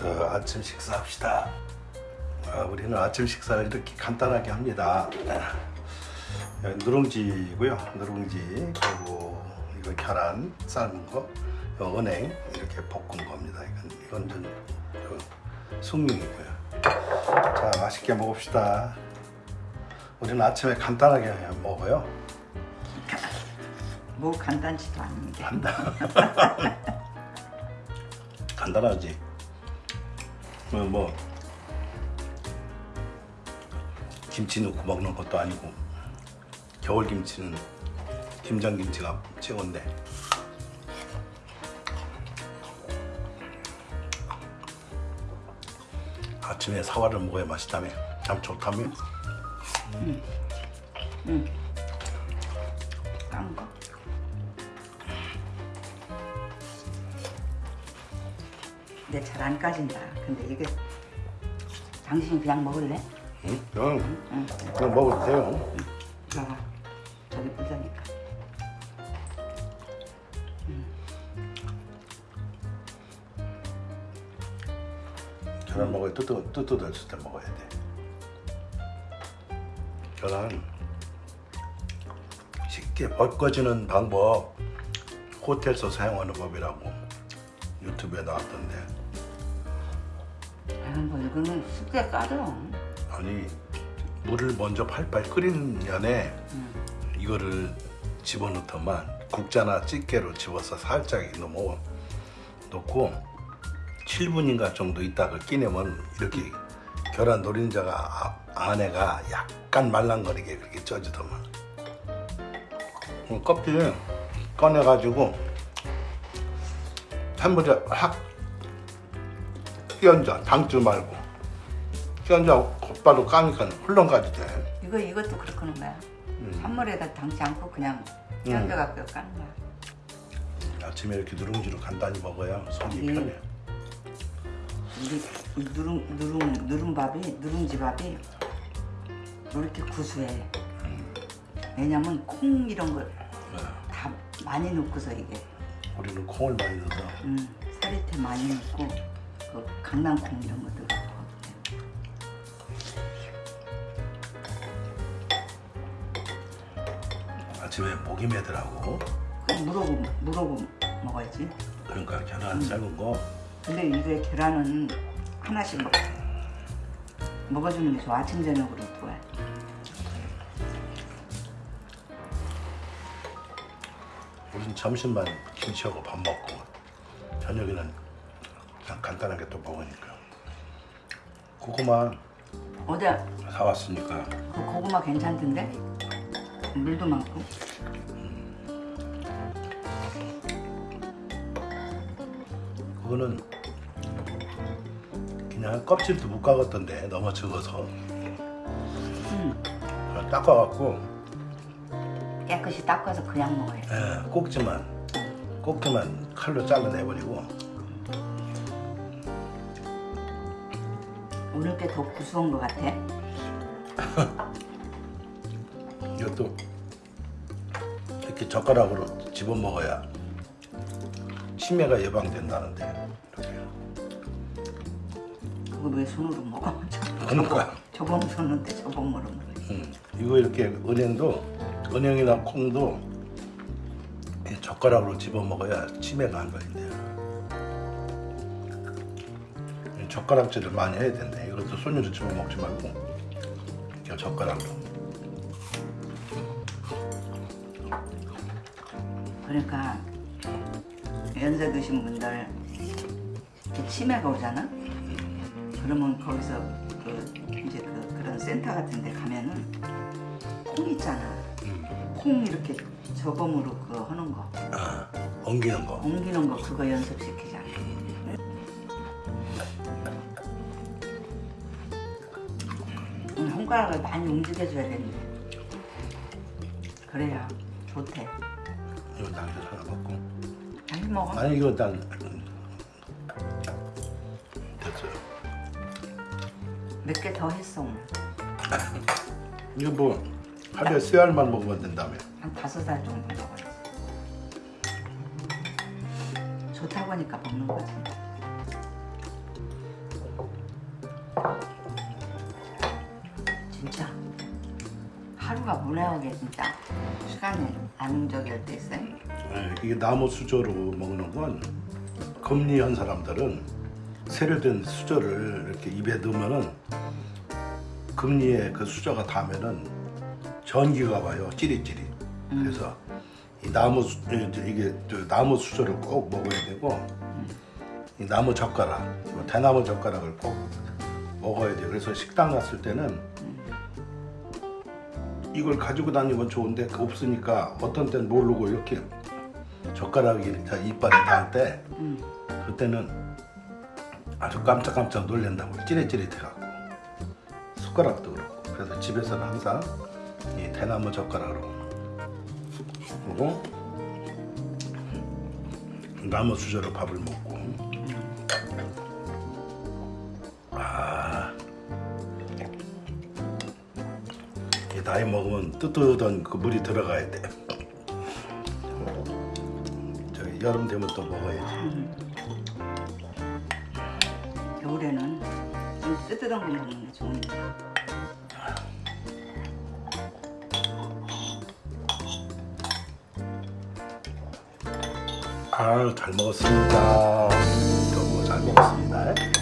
저 아침 식사합시다. 아, 우리는 아침 식사를 이렇게 간단하게 합니다. 아, 누룽지고요. 누룽지 그리고 이거 계란 삶은 거, 이거 은행 이렇게 볶은 겁니다. 이건 이건 좀 저, 숭늉이고요. 자 맛있게 먹읍시다. 우리는 아침에 간단하게 먹어요. 뭐 간단치도 않은데. 간단. 간단하지. 뭐, 뭐 김치 넣고 먹는 것도 아니고 겨울 김치는 김장 김치가 최고인데. 아침에 사과를 먹어야 맛있다며. 참 좋다며. 딴 근데 잘 안 까진다. 근데 이게 당신이 그냥 먹을래? 응? 그냥, 응. 그냥 먹어도 돼요. 봐봐. 저기 부자니까. 계란 먹어야 뜨뜻, 뜨뜻했을 때 먹어야 돼. 계란 쉽게 벗겨지는 방법 호텔에서 사용하는 법이라고 유튜브에 나왔던데. 아, 뭐 이거는 숙제 까져. 아니 물을 먼저 팔팔 끓이는 면에 이거를 집어넣더만 국자나 찌개로 집어서 살짝 넣어 놓고 7분인가 정도 있다가 끼내면 이렇게 계란 노린자가 아- 안에가 약간 말랑거리게 그렇게 쪄지더만. 껍질 꺼내가지고 한번에 확 끼얹어 담지 말고 끼얹어 곧바로 까니까 흘렁가지 돼 이거 이것도 그렇게 하는 거야. 음. 찬물에다 담지 않고 그냥 껴겨갖고 까는 거야. 아침에 이렇게 누룽지로 간단히 먹어야 속이 음. 편해 이, 이 누룽 누룽 누룽밥이 누룽지 밥이 왜 이렇게 구수해. 왜냐면 콩 이런 걸다 많이 넣고서 이게 우리는 콩을 많이 넣어서 음, 사리태 많이 넣고 그 강낭콩 이런 거 넣고 아침에 목이 그 무르고 무르고 먹어야지. 그러니까 계란 삶은 거 근데 이게 계란은 하나씩 먹, 먹어주는 게 좋아. 아침 저녁으로 좋아. 우리는 점심만 김치하고 밥 먹고 저녁에는 그냥 간단하게 또 먹으니까 고구마 어제 사왔으니까 그 고구마 괜찮던데? 물도 많고. 그거는 그냥 껍질도 못 까갔던데 너무 적어서 음, 닦아갖고 깨끗이 닦아서 그냥 먹어야 돼. 예, 꼭지만 꼭지만 칼로 잘라내버리고 오늘 게 더 구수한 것 같아. 이것도 이렇게 젓가락으로 집어 먹어야 치매가 예방된다는데. 그거 왜 손으로 먹어? 그러니까 저범 손인데 저범으로 먹어. 음, 이거 이렇게 은행도 은행이나 콩도 이 젓가락으로 집어 먹어야 치매가 안 걸린대요. 이 젓가락질을 많이 해야 된대. 이것도 손으로 집어 먹지 말고 그냥 젓가락으로. 그러니까 연세 드신 분들 이렇게 치매가 오잖아. 그러면 거기서 그 이제 그 그런 센터 같은 데 가면은 콩 있잖아. 콩 이렇게 저범으로 그거 하는 거 아, 엉기는 거. 옮기는 거 그거 연습시키잖아. 음, 손가락을 많이 움직여줘야 되는데 그래야 좋대. 이거 당겨서 하나 먹고. 많이 먹어. 아니 이거 난 됐어요. 몇 개 더 했어 오늘. 이거 뭐 하루에 세 알만 먹으면 된다며. 한 다섯 알 정도 먹어야지. 좋다고 하니까 먹는 거지. 진짜 하루가 보내오게 진짜 시간이 안 저기 할때 있어요. 예, 이게 나무 수저로 먹는 건 금리한 사람들은 세련된 수저를 이렇게 입에 넣으면은 금리에 그 수저가 닿으면은 전기가 와요. 찌릿찌릿. 그래서 이 나무 이게 저 나무 수저를 꼭 먹어야 되고 이 나무 젓가락 뭐 대나무 젓가락을 꼭 먹어야 돼요. 그래서 식당 갔을 때는 이걸 가지고 다니면 좋은데 그 없으니까 어떤 때는 모르고 이렇게 젓가락이 다 이빨에 닿을 때 음. 그때는 아주 깜짝깜짝 놀란다고 찌릿찌릿해갖고 숟가락도 그렇고 그래서 집에서는 항상 이 대나무 젓가락으로 그리고 나무 수저로 밥을 먹고 아이 나이 먹으면 뜨뜻한 그 물이 들어가야 돼. 저기 여름 되면 또 먹어야지. 겨울에는 좀 뜨뜻한 거 먹는 게 좋 잘 먹었습니다. 너무 뭐 잘 먹었습니다.